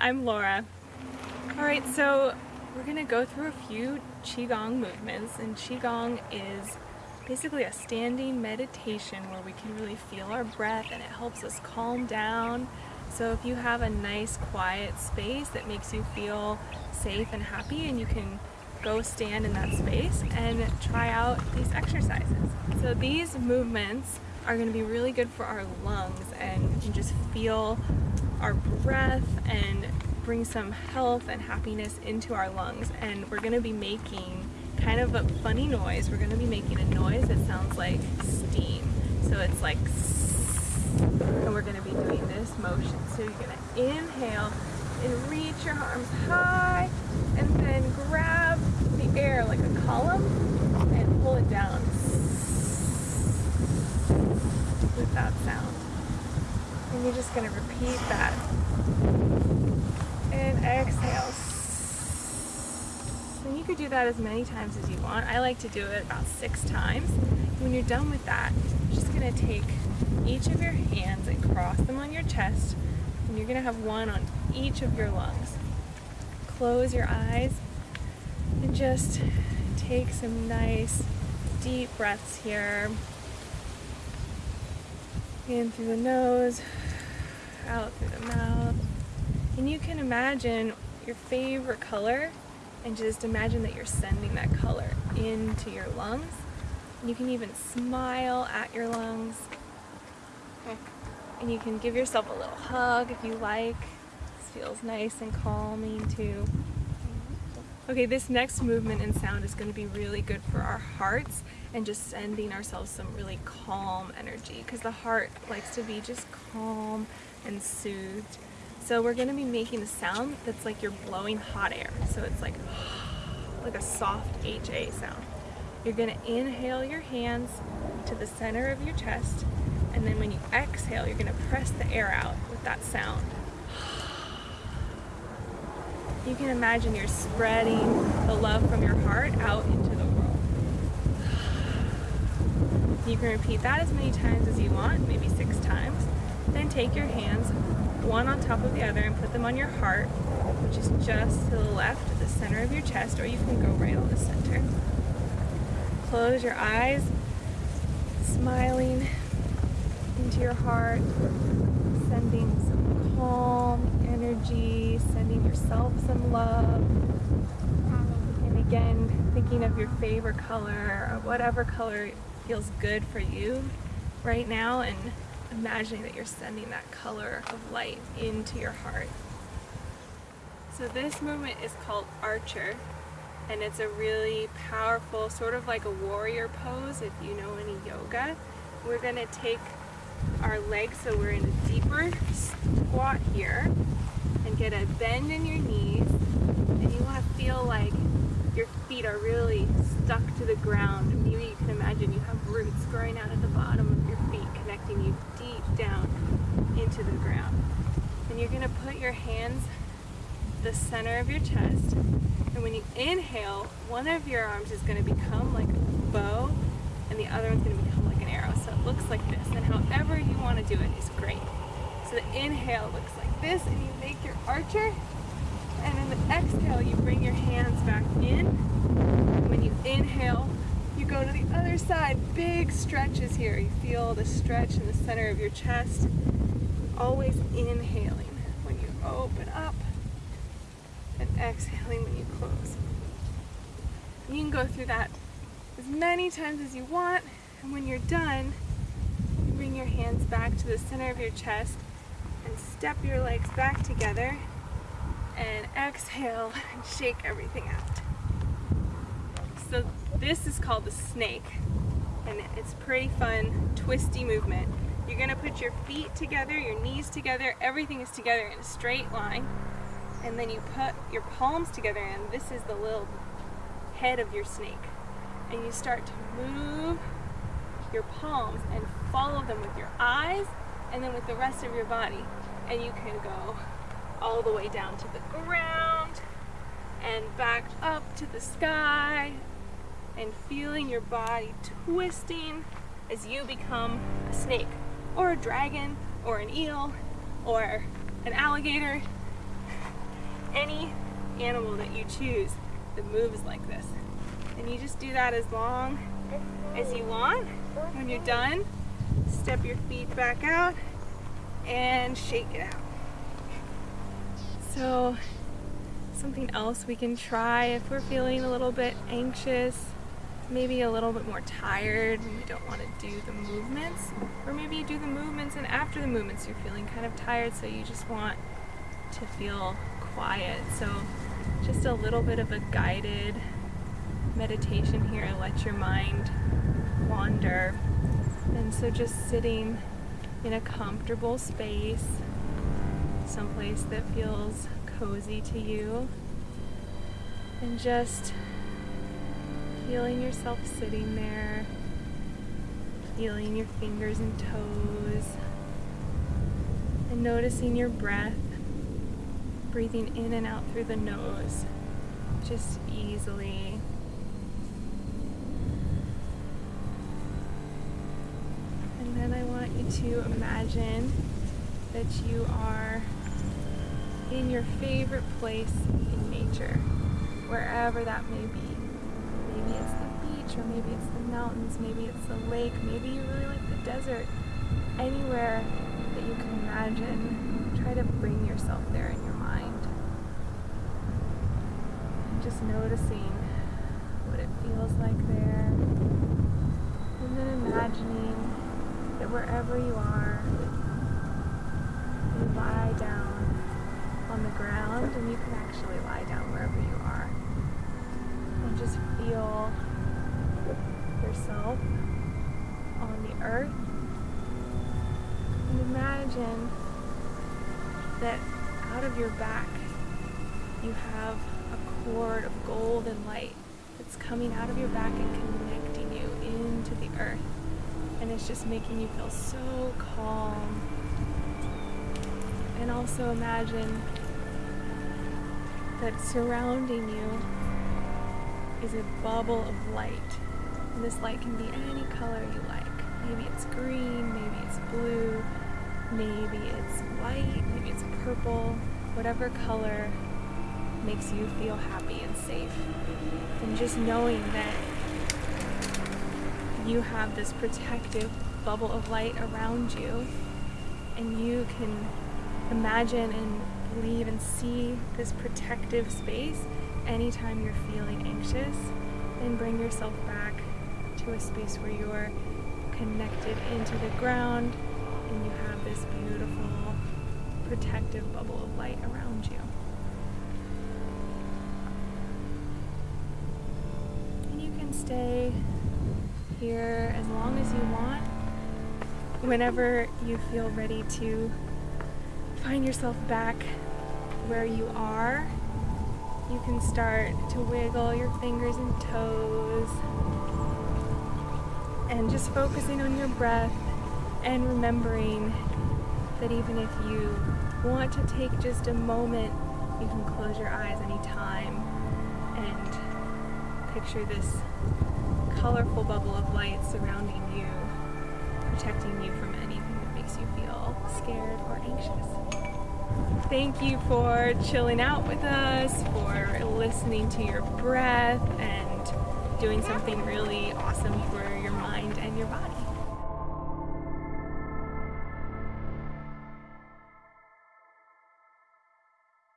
I'm Laura. All right, so we're gonna go through a few Qigong movements and Qigong is basically a standing meditation where we can really feel our breath and it helps us calm down. So if you have a nice quiet space that makes you feel safe and happy and you can go stand in that space and try out these exercises. So these movements are going to be really good for our lungs and you can just feel our breath and bring some health and happiness into our lungs and we're going to be making kind of a funny noise. We're going to be making a noise that sounds like steam. So it's like and we're going to be doing this motion. So you're going to inhale and reach your arms high and then grab the air like a column and pull it down with that sound. And you're just going to repeat that. And exhale. And you could do that as many times as you want. I like to do it about six times. When you're done with that, you're just going to take each of your hands and cross them on your chest. And you're going to have one on each of your lungs. Close your eyes and just take some nice deep breaths here in through the nose, out through the mouth. And you can imagine your favorite color and just imagine that you're sending that color into your lungs. You can even smile at your lungs. And you can give yourself a little hug if you like. This feels nice and calming too. Okay, this next movement and sound is going to be really good for our hearts and just sending ourselves some really calm energy because the heart likes to be just calm and soothed. So we're going to be making a sound that's like you're blowing hot air. So it's like like a soft HA sound. You're going to inhale your hands to the center of your chest and then when you exhale, you're going to press the air out with that sound you can imagine you're spreading the love from your heart out into the world. You can repeat that as many times as you want, maybe six times. Then take your hands one on top of the other and put them on your heart, which is just to the left at the center of your chest, or you can go right on the center. Close your eyes, smiling into your heart, sending some calm energy, sending yourself some love. And again, thinking of your favorite color or whatever color feels good for you right now and imagining that you're sending that color of light into your heart. So this movement is called Archer and it's a really powerful, sort of like a warrior pose if you know any yoga. We're going to take our legs so we're in a deeper squat here and get a bend in your knees and you want to feel like your feet are really stuck to the ground. Maybe you can imagine you have roots growing out at the bottom of your feet connecting you deep down into the ground. And you're going to put your hands the center of your chest and when you inhale one of your arms is going to become like a bow and the other one's going to become like so it looks like this and however you want to do it is great so the inhale looks like this and you make your archer. And in the exhale, you bring your hands back in. When you inhale, you go to the other side. Big stretches here. You feel the stretch in the center of your chest. Always inhaling when you open up and exhaling when you close. You can go through that as many times as you want. And when you're done, bring your hands back to the center of your chest and step your legs back together and exhale and shake everything out. So this is called the snake and it's pretty fun twisty movement. You're gonna put your feet together, your knees together, everything is together in a straight line and then you put your palms together and this is the little head of your snake and you start to move your palms and follow them with your eyes and then with the rest of your body. And you can go all the way down to the ground and back up to the sky and feeling your body twisting as you become a snake or a dragon or an eel or an alligator. any animal that you choose that moves like this. And you just do that as long as you want. When you're done, step your feet back out and shake it out. So something else we can try if we're feeling a little bit anxious, maybe a little bit more tired and we don't want to do the movements, or maybe you do the movements and after the movements you're feeling kind of tired so you just want to feel quiet. So just a little bit of a guided meditation here, and let your mind wander. And so just sitting in a comfortable space, someplace that feels cozy to you, and just feeling yourself sitting there, feeling your fingers and toes, and noticing your breath, breathing in and out through the nose, just easily. And then I want you to imagine that you are in your favorite place in nature, wherever that may be. Maybe it's the beach, or maybe it's the mountains, maybe it's the lake, maybe you really like the desert. Anywhere that you can imagine, try to bring yourself there in your mind. And just noticing what it feels like there. And then imagining that wherever you are, you lie down on the ground and you can actually lie down wherever you are. And just feel yourself on the earth. And imagine that out of your back you have a cord of golden light that's coming out of your back and connecting you into the earth and it's just making you feel so calm. And also imagine that surrounding you is a bubble of light. And this light can be any color you like. Maybe it's green, maybe it's blue, maybe it's white, maybe it's purple, whatever color makes you feel happy and safe. And just knowing that you have this protective bubble of light around you and you can imagine and believe and see this protective space anytime you're feeling anxious and bring yourself back to a space where you're connected into the ground and you have this beautiful protective bubble of light around you. And you can stay here as long as you want. Whenever you feel ready to find yourself back where you are, you can start to wiggle your fingers and toes and just focusing on your breath and remembering that even if you want to take just a moment, you can close your eyes anytime and picture this colorful bubble of light surrounding you, protecting you from anything that makes you feel scared or anxious. Thank you for chilling out with us, for listening to your breath, and doing something really awesome for your mind and your body.